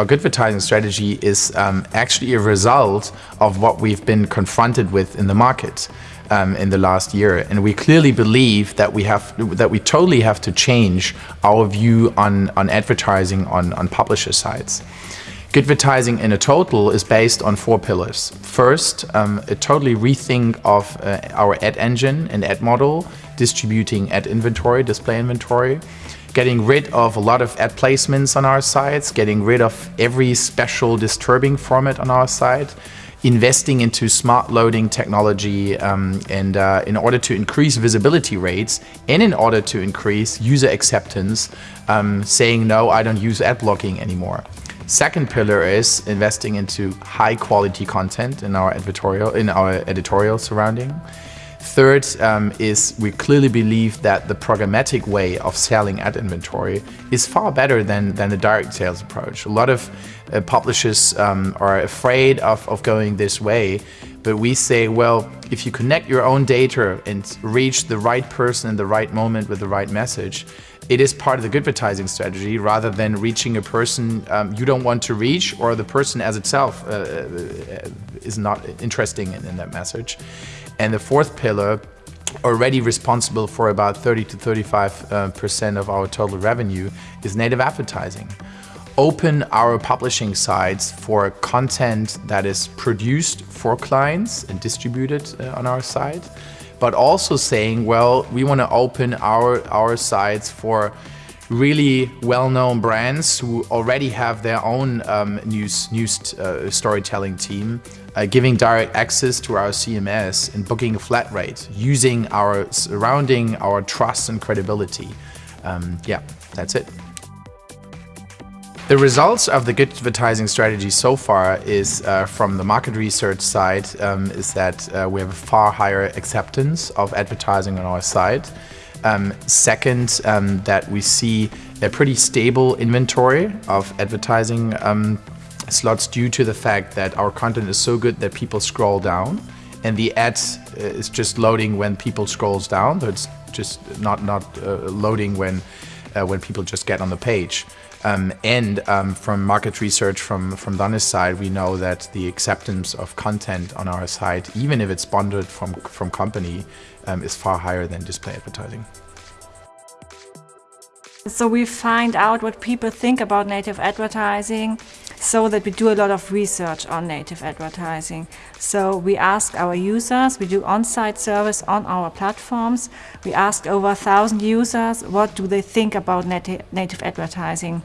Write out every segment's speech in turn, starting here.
Our good advertising strategy is um, actually a result of what we've been confronted with in the market um, in the last year. And we clearly believe that we have that we totally have to change our view on, on advertising on, on publisher sites. Good advertising in a total is based on four pillars. First, um, a totally rethink of uh, our ad engine and ad model, distributing ad inventory, display inventory, getting rid of a lot of ad placements on our sites, getting rid of every special disturbing format on our site, investing into smart loading technology um, and uh, in order to increase visibility rates and in order to increase user acceptance, um, saying no, I don't use ad blocking anymore. Second pillar is investing into high quality content in our editorial, in our editorial surrounding. Third um, is we clearly believe that the programmatic way of selling ad inventory is far better than, than the direct sales approach. A lot of uh, publishers um, are afraid of, of going this way, but we say, well, if you connect your own data and reach the right person in the right moment with the right message, it is part of the good advertising strategy rather than reaching a person um, you don't want to reach or the person as itself uh, uh is not interesting in, in that message. And the fourth pillar already responsible for about 30 to 35 uh, percent of our total revenue is native advertising. Open our publishing sites for content that is produced for clients and distributed uh, on our site but also saying, well, we want to open our, our sites for really well-known brands who already have their own um, news, news uh, storytelling team, uh, giving direct access to our CMS and booking a flat rate, using our surrounding, our trust and credibility. Um, yeah, that's it. The results of the good advertising strategy so far is uh, from the market research side um, is that uh, we have a far higher acceptance of advertising on our site. Um, second, um, that we see a pretty stable inventory of advertising um, slots due to the fact that our content is so good that people scroll down and the ad uh, is just loading when people scrolls down, so it's just not, not uh, loading when, uh, when people just get on the page. Um, and um, from market research from, from Donna's side, we know that the acceptance of content on our site, even if it's sponsored from, from company, um, is far higher than display advertising. So we find out what people think about native advertising so that we do a lot of research on native advertising. So we ask our users, we do on-site service on our platforms. We ask over a thousand users what do they think about nati native advertising.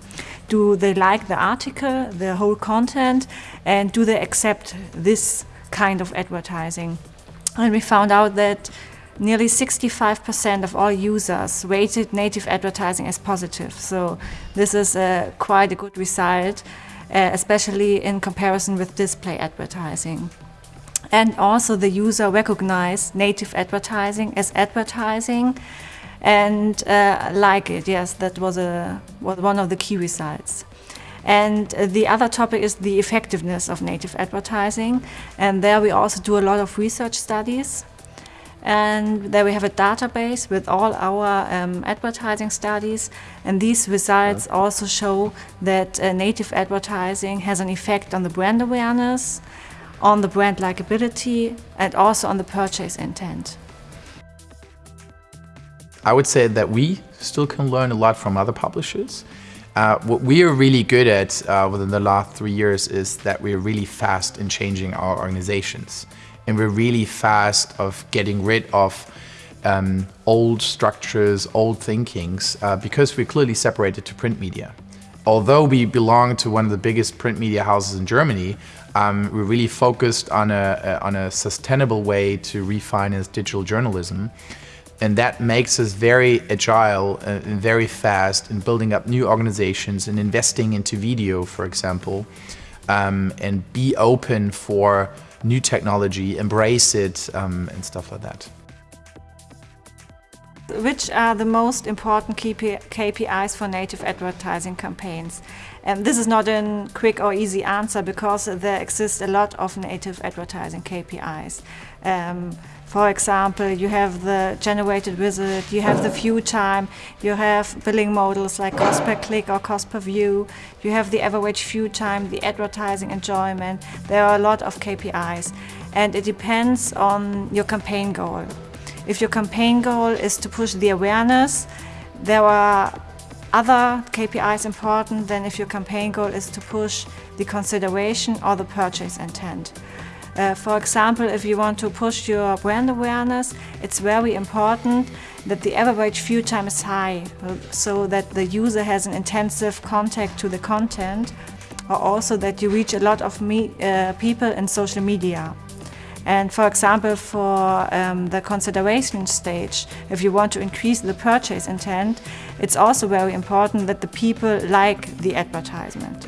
Do they like the article, the whole content, and do they accept this kind of advertising? And we found out that nearly 65% of all users rated native advertising as positive. So this is a, quite a good result, uh, especially in comparison with display advertising. And also the user recognized native advertising as advertising and uh, like it. Yes, that was, a, was one of the key results. And uh, the other topic is the effectiveness of native advertising. And there we also do a lot of research studies and there we have a database with all our um, advertising studies and these results also show that uh, native advertising has an effect on the brand awareness, on the brand likability and also on the purchase intent. I would say that we still can learn a lot from other publishers. Uh, what we are really good at uh, within the last three years is that we're really fast in changing our organizations and we're really fast of getting rid of um, old structures, old thinkings, uh, because we're clearly separated to print media. Although we belong to one of the biggest print media houses in Germany, um, we're really focused on a, a, on a sustainable way to refinance digital journalism. And that makes us very agile uh, and very fast in building up new organizations and investing into video, for example, um, and be open for new technology, embrace it, um, and stuff like that. Which are the most important KPIs for native advertising campaigns? And this is not a quick or easy answer because there exist a lot of native advertising KPIs. Um, for example, you have the generated visit, you have the view time, you have billing models like cost per click or cost per view, you have the average view time, the advertising enjoyment. There are a lot of KPIs and it depends on your campaign goal. If your campaign goal is to push the awareness, there are other KPIs important than if your campaign goal is to push the consideration or the purchase intent. Uh, for example, if you want to push your brand awareness, it's very important that the average view time is high, so that the user has an intensive contact to the content, or also that you reach a lot of me, uh, people in social media. And for example, for um, the consideration stage, if you want to increase the purchase intent, it's also very important that the people like the advertisement.